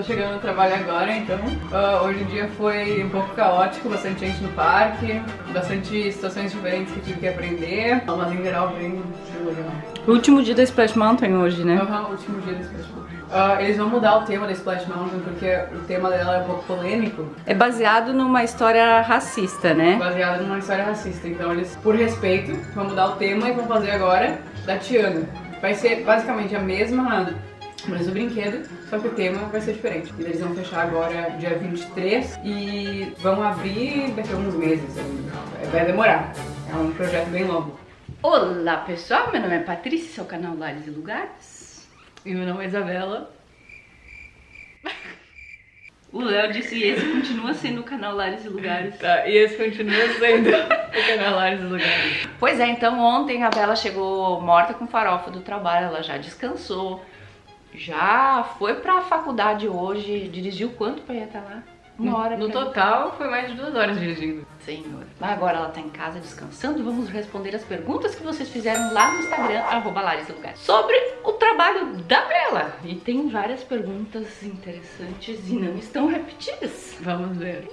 Tô chegando no trabalho agora, então uh, hoje o dia foi um pouco caótico, bastante gente no parque, bastante situações diferentes que tive que aprender, mas em geral bem legal. Último dia da Splash Mountain hoje, né? Uhum, último dia da Splash Mountain. Uh, eles vão mudar o tema da Splash Mountain porque o tema dela é um pouco polêmico. É baseado numa história racista, né? Baseado numa história racista, então eles, por respeito, vão mudar o tema e vão fazer agora da Tiana. Vai ser basicamente a mesma o mesmo brinquedo, só que o tema vai ser diferente. E eles vão fechar agora dia 23 e vão abrir daqui a alguns meses. Vai demorar. É um projeto bem longo. Olá pessoal, meu nome é Patrícia, seu canal Lares e Lugares. E meu nome é Isabela. O Léo disse e esse continua sendo o canal Lares e Lugares. Tá, e esse continua sendo o canal Lares e Lugares. Pois é, então ontem a Bela chegou morta com farofa do trabalho, ela já descansou, já foi pra faculdade hoje, dirigiu quanto pra ir até lá? Uma hora. No, no total foi mais de duas horas dirigindo. Senhor. Mas agora ela tá em casa descansando. Vamos responder as perguntas que vocês fizeram lá no Instagram, arroba Lugar, sobre o trabalho da Bela. E tem várias perguntas interessantes e não estão repetidas. Vamos ver.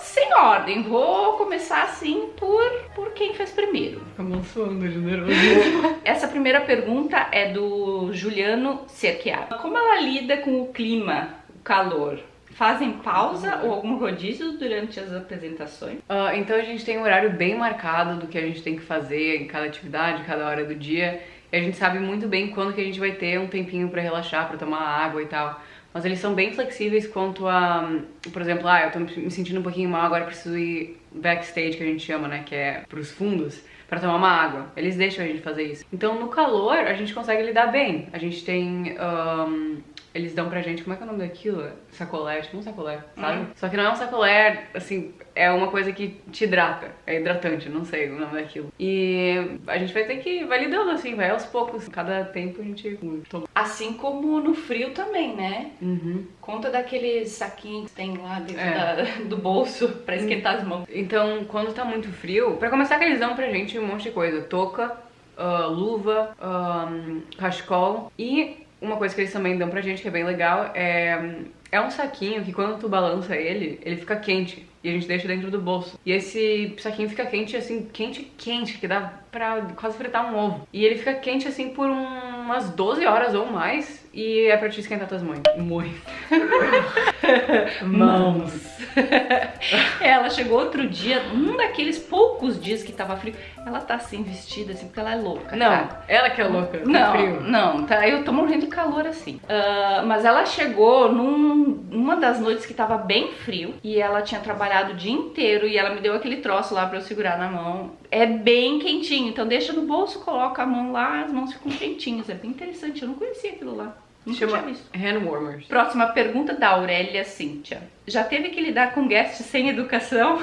Sem ordem. Vou começar assim por, por quem fez primeiro. Amonçoando generoso. Essa primeira pergunta é do Juliano Cerchiaro. Como ela lida com o clima, o calor? Fazem pausa ou algum rodízio durante as apresentações? Uh, então a gente tem um horário bem marcado do que a gente tem que fazer em cada atividade, cada hora do dia. E a gente sabe muito bem quando que a gente vai ter um tempinho para relaxar, para tomar água e tal. Mas eles são bem flexíveis quanto a, por exemplo, ah, eu tô me sentindo um pouquinho mal, agora preciso ir backstage, que a gente chama, né, que é pros fundos, para tomar uma água. Eles deixam a gente fazer isso. Então, no calor, a gente consegue lidar bem. A gente tem um, eles dão pra gente, como é que é o nome daquilo? Sacolé, tipo um sacolé, sabe? Uhum. Só que não é um sacolé, assim, é uma coisa que te hidrata, é hidratante, não sei o nome daquilo. E a gente vai ter que, vai lidando assim, vai aos poucos, cada tempo a gente toma. Assim como no frio também, né? Uhum. Conta daqueles saquinhos que tem lá dentro é. da, do bolso pra esquentar as mãos. Então, quando tá muito frio, pra começar que eles dão pra gente um monte de coisa, touca, uh, luva, um, cachecol e uma coisa que eles também dão pra gente que é bem legal é, é um saquinho que quando tu balança ele, ele fica quente e a gente deixa dentro do bolso. E esse saquinho fica quente assim, quente, quente, que dá pra quase fritar um ovo. E ele fica quente assim por umas 12 horas ou mais e é pra te esquentar tuas mãos. Muito. Mãos. ela chegou outro dia, um daqueles poucos dias que tava frio. Ela tá assim, vestida assim, porque ela é louca. Não, tá? ela que é louca. Não, frio. não, tá. Eu tô morrendo de calor assim. Uh, mas ela chegou num, numa das noites que tava bem frio e ela tinha trabalhado o dia inteiro e ela me deu aquele troço lá pra eu segurar na mão. É bem quentinho, então deixa no bolso, coloca a mão lá, as mãos ficam quentinhas. É bem interessante, eu não conhecia aquilo lá. Chama hand warmers. Próxima pergunta da Aurélia Cíntia. Já teve que lidar com guests sem educação?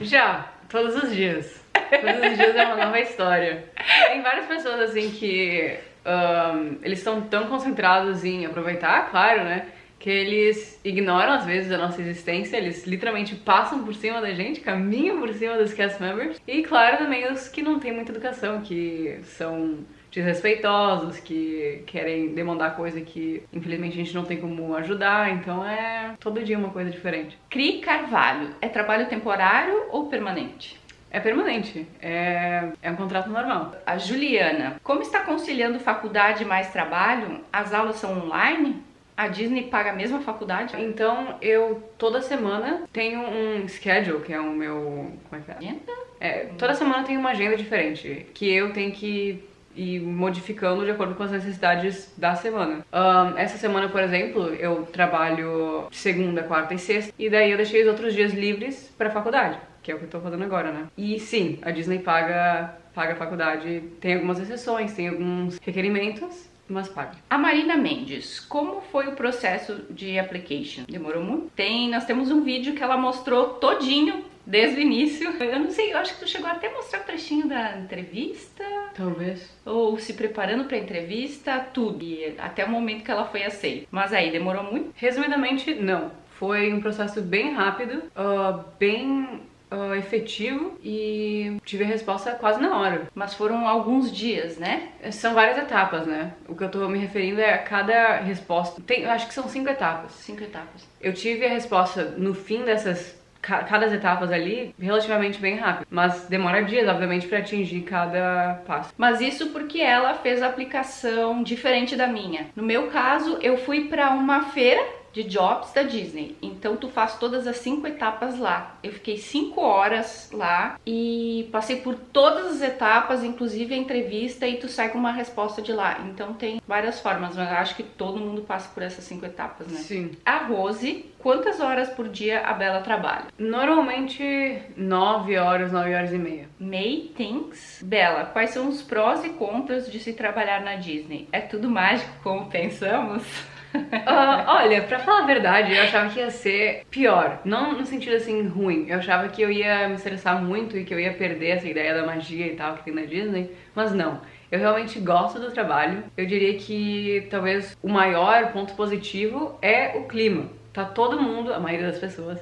Já, todos os dias. Todos os dias é uma nova história. Tem várias pessoas assim que um, eles estão tão concentrados em aproveitar, claro, né? Que eles ignoram às vezes a nossa existência, eles literalmente passam por cima da gente, caminham por cima dos cast members. E claro também os que não têm muita educação, que são desrespeitosos, que querem demandar coisa que infelizmente a gente não tem como ajudar, então é todo dia uma coisa diferente. Cri Carvalho, é trabalho temporário ou permanente? É permanente, é, é um contrato normal. A Juliana, como está conciliando faculdade mais trabalho? As aulas são online? A Disney paga a mesma faculdade? Então eu toda semana tenho um schedule, que é o meu. Como é que é? Agenda? É, toda semana tem uma agenda diferente, que eu tenho que ir modificando de acordo com as necessidades da semana. Um, essa semana, por exemplo, eu trabalho segunda, quarta e sexta, e daí eu deixei os outros dias livres pra faculdade que é o que eu tô fazendo agora, né? E sim, a Disney paga, paga a faculdade, tem algumas exceções, tem alguns requerimentos, mas paga. A Marina Mendes, como foi o processo de application? Demorou muito? Tem, nós temos um vídeo que ela mostrou todinho desde o início. Eu não sei, eu acho que tu chegou até a mostrar o trechinho da entrevista. Talvez. Ou se preparando pra entrevista, tudo. E até o momento que ela foi aceita. Mas aí, demorou muito? Resumidamente, não. Foi um processo bem rápido, uh, bem uh, efetivo e tive a resposta quase na hora. Mas foram alguns dias, né? São várias etapas, né? O que eu tô me referindo é a cada resposta. Tem, acho que são cinco etapas. Cinco etapas. Eu tive a resposta no fim dessas cada etapas ali relativamente bem rápido, mas demora dias, obviamente, para atingir cada passo. Mas isso porque ela fez a aplicação diferente da minha. No meu caso, eu fui para uma feira de jobs da Disney. Então tu faz todas as cinco etapas lá. Eu fiquei cinco horas lá e passei por todas as etapas, inclusive a entrevista, e tu sai com uma resposta de lá. Então tem várias formas, mas eu acho que todo mundo passa por essas cinco etapas, né? Sim. A Rose, quantas horas por dia a Bela trabalha? Normalmente nove horas, nove horas e meia. May thinks. Bela, quais são os prós e contras de se trabalhar na Disney? É tudo mágico como pensamos? Uh, olha, pra falar a verdade, eu achava que ia ser pior. Não no sentido assim ruim. Eu achava que eu ia me estressar muito e que eu ia perder essa ideia da magia e tal que tem na Disney. Mas não. Eu realmente gosto do trabalho. Eu diria que talvez o maior ponto positivo é o clima. Tá todo mundo, a maioria das pessoas,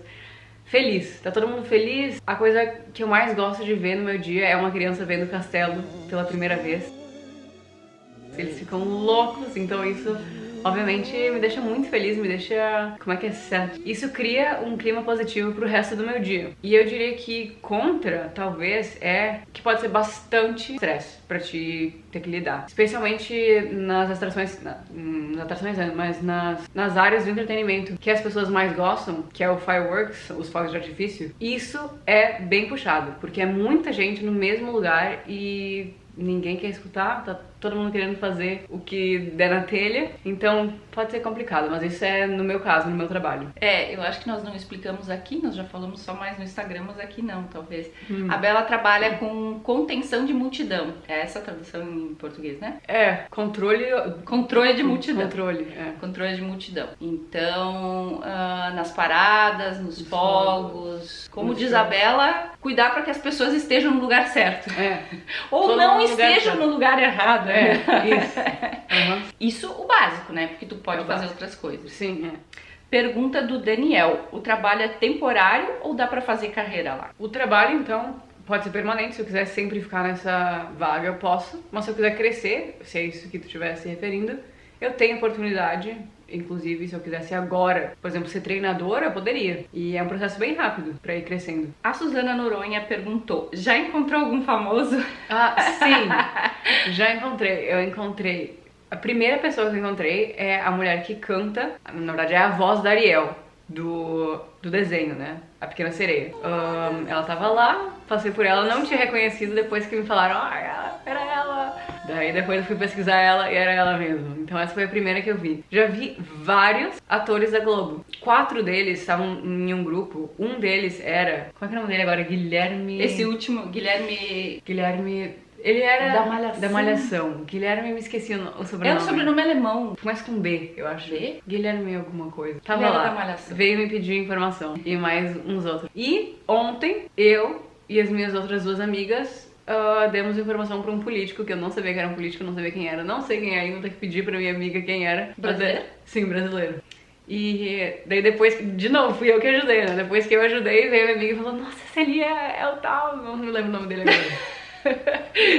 feliz. Tá todo mundo feliz. A coisa que eu mais gosto de ver no meu dia é uma criança vendo o castelo pela primeira vez. Eles ficam loucos, então isso obviamente me deixa muito feliz, me deixa, como é que é certo? Isso cria um clima positivo pro resto do meu dia. E eu diria que contra, talvez, é que pode ser bastante estresse pra te ter que lidar. Especialmente nas atrações, nas atrações, mas nas, nas áreas do entretenimento que as pessoas mais gostam, que é o fireworks, os fogos de artifício, isso é bem puxado, porque é muita gente no mesmo lugar e ninguém quer escutar, tá todo mundo querendo fazer o que der na telha, então pode ser complicado, mas isso é no meu caso, no meu trabalho. É, eu acho que nós não explicamos aqui, nós já falamos só mais no Instagram, mas aqui não, talvez. Hum. A Bela trabalha com contenção de multidão, é essa a tradução em português, né? É, controle... Controle de multidão. Controle, é. Controle de multidão. Então, uh, nas paradas, nos fogos, como diz a Bela, cuidar para que as pessoas estejam no lugar certo. É. Ou Todo não estejam no lugar errado. É, isso. Uhum. Isso o básico, né? Porque tu pode é fazer básico. outras coisas. Sim, é. Pergunta do Daniel: o trabalho é temporário ou dá para fazer carreira lá? O trabalho, então, pode ser permanente. Se eu quiser sempre ficar nessa vaga, eu posso. Mas se eu quiser crescer, se é isso que tu estiver se referindo, eu tenho oportunidade Inclusive, se eu quisesse agora, por exemplo, ser treinadora, eu poderia. E é um processo bem rápido para ir crescendo. A Suzana Noronha perguntou: já encontrou algum famoso? Ah, sim! já encontrei. Eu encontrei. A primeira pessoa que eu encontrei é a mulher que canta, na verdade é a voz da Ariel, do, do desenho, né? A Pequena Sereia. Um, ela tava lá, passei por ela, não tinha reconhecido depois que me falaram, ah, era ela. Daí depois eu fui pesquisar ela e era ela mesmo. Então essa foi a primeira que eu vi. Já vi vários atores da Globo. Quatro deles estavam em um grupo. Um deles era. Como é que é o nome dele agora? Guilherme. Esse último, Guilherme. Guilherme. Ele era da Malhação. Da Malhação. Guilherme, me esqueci o sobrenome. É um sobrenome alemão. Começa com B, eu acho. B? Guilherme alguma coisa. Tava lá. Da Malhação. Veio me pedir informação. E mais uns outros. E ontem, eu e as minhas outras duas amigas uh, demos informação pra um político, que eu não sabia que era um político, não sabia quem era. Não sei quem é ainda, vou ter que pedir pra minha amiga quem era. Brasileiro? Sim, brasileiro. E daí depois, de novo, fui eu que ajudei, né? Depois que eu ajudei, veio minha amiga e falou, nossa, esse ali é, é o tal, não me lembro o nome dele agora.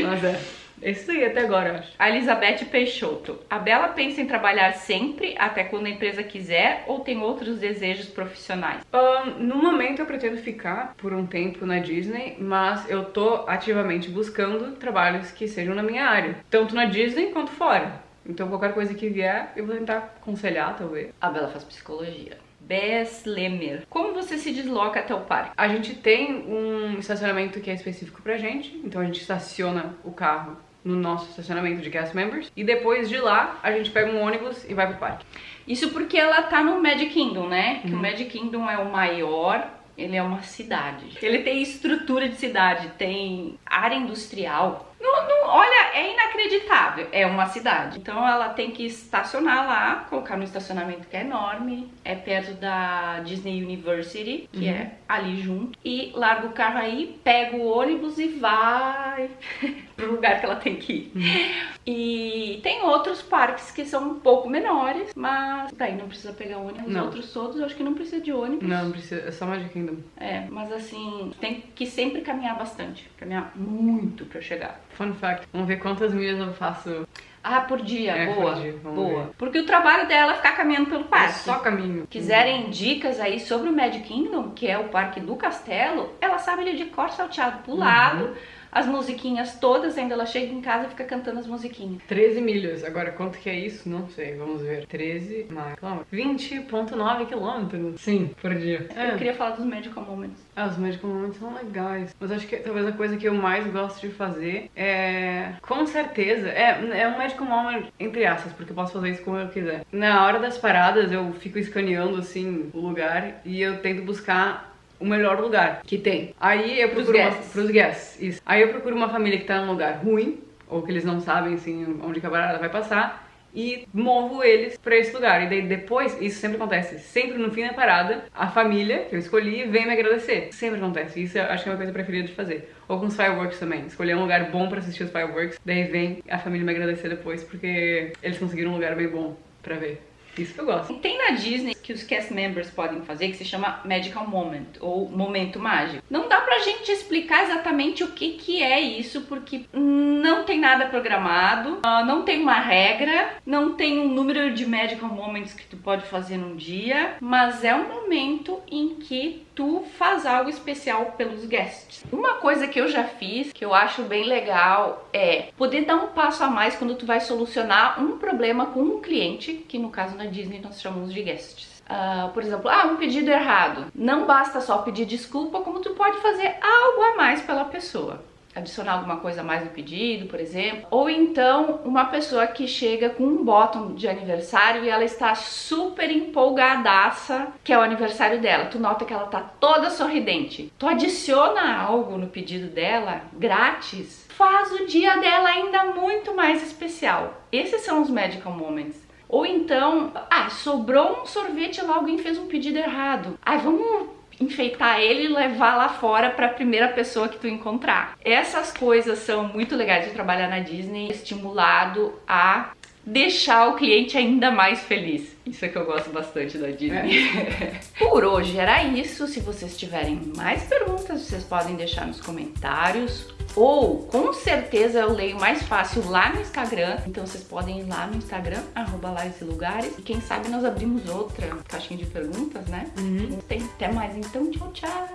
Nossa, é. É isso aí até agora, eu acho. A Elizabeth Peixoto. A Bela pensa em trabalhar sempre, até quando a empresa quiser, ou tem outros desejos profissionais? Um, no momento eu pretendo ficar por um tempo na Disney, mas eu tô ativamente buscando trabalhos que sejam na minha área. Tanto na Disney quanto fora. Então qualquer coisa que vier, eu vou tentar aconselhar, talvez. A Bela faz psicologia. Bess Lemer. Como você se desloca até o parque? A gente tem um estacionamento que é específico pra gente, então a gente estaciona o carro no nosso estacionamento de cast members. E depois de lá, a gente pega um ônibus e vai pro parque. Isso porque ela tá no Magic Kingdom, né? Que Uhum. o Magic Kingdom é o maior, ele é uma cidade. Ele tem estrutura de cidade, tem área industrial. Não, não, olha, é inacreditável. É uma cidade. Então ela tem que estacionar lá, colocar no estacionamento que é enorme. É perto da Disney University, que uhum. é ali junto. E larga o carro aí, pega o ônibus e vai pro lugar que ela tem que ir. Uhum. E tem outros parques que são um pouco menores, mas daí não precisa pegar ônibus. Os outros todos eu acho que não precisa de ônibus. Não, não precisa, é só Magic Kingdom. É, mas assim, tem que sempre caminhar bastante. Caminhar muito pra chegar. Fun fact, vamos ver quantas milhas eu faço ah, por dia, é, boa, por dia. boa. Ver. Porque o trabalho dela é ficar caminhando pelo parque. É só caminho. Quiserem dicas aí sobre o Magic Kingdom, que é o parque do castelo, ela sabe ele de cor salteado pro uhum. lado as musiquinhas todas, ainda ela chega em casa e fica cantando as musiquinhas. 13 milhas. Agora, quanto que é isso? Não sei, vamos ver. 13 mais quilômetros. 20.9 quilômetros. Sim, por dia. É. Eu queria falar dos Magical Moments. Ah, os Magical Moments são legais. Mas acho que talvez a coisa que eu mais gosto de fazer é... Com certeza, é, é um Magical Moment entre aspas, porque eu posso fazer isso como eu quiser. Na hora das paradas, eu fico escaneando, assim, o lugar e eu tento buscar o melhor lugar que tem. Aí eu procuro pros guests. Uma, pros guests, isso. Aí eu procuro uma família que tá num lugar ruim, ou que eles não sabem assim onde a barata vai passar, e movo eles para esse lugar. E daí depois, isso sempre acontece, sempre no fim da parada, a família que eu escolhi vem me agradecer. Sempre acontece. Isso eu acho que é uma coisa preferida de fazer. Ou com os fireworks também. Escolher um lugar bom para assistir os fireworks, daí vem a família me agradecer depois porque eles conseguiram um lugar bem bom para ver. Isso que eu gosto. Tem na Disney que os cast members podem fazer que se chama Magical Moment ou Momento Mágico. Não dá pra gente explicar exatamente o que, que é isso, porque não tem nada programado, ah, não tem uma regra, não tem um número de Magical Moments que tu pode fazer num dia, mas é um momento em que tu faz algo especial pelos guests. Uma coisa que eu já fiz, que eu acho bem legal, é poder dar um passo a mais quando tu vai solucionar um problema com um cliente, que no caso na Disney nós chamamos de guests. Uh, por exemplo, ah, um pedido errado. Não basta só pedir desculpa, como tu pode fazer algo a mais pela pessoa. Adicionar alguma coisa a mais no pedido, por exemplo. Ou então, uma pessoa que chega com um bottom de aniversário e ela está super empolgadaça, que é o aniversário dela. Tu nota que ela tá toda sorridente. Tu adiciona algo no pedido dela, grátis, faz o dia dela ainda muito mais especial. Esses são os magical moments. Ou então, ah, sobrou um sorvete lá, alguém fez um pedido errado. Ah, vamos enfeitar ele e levar lá fora para a primeira pessoa que tu encontrar. Essas coisas são muito legais de trabalhar na Disney, estimulado a deixar o cliente ainda mais feliz. Isso é que eu gosto bastante da Disney. É. Por hoje era isso. Se vocês tiverem mais perguntas, vocês podem deixar nos comentários. Ou, com certeza, eu leio mais fácil lá no Instagram. Então vocês podem ir lá no Instagram, arroba e lugares. E quem sabe nós abrimos outra caixinha de perguntas, né? Uhum. Tem. Até mais então. Tchau, tchau.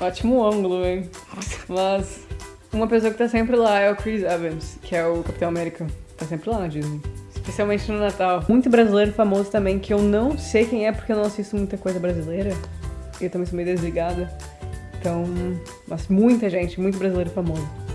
Ótimo ângulo, hein? Mas uma pessoa que tá sempre lá é o Chris Evans, que é o Capitão América. Tá sempre lá na Disney. Especialmente no Natal. Muito brasileiro famoso também, que eu não sei quem é porque eu não assisto muita coisa brasileira. Eu também sou meio desligada. Então, mas muita gente, muito brasileiro famoso.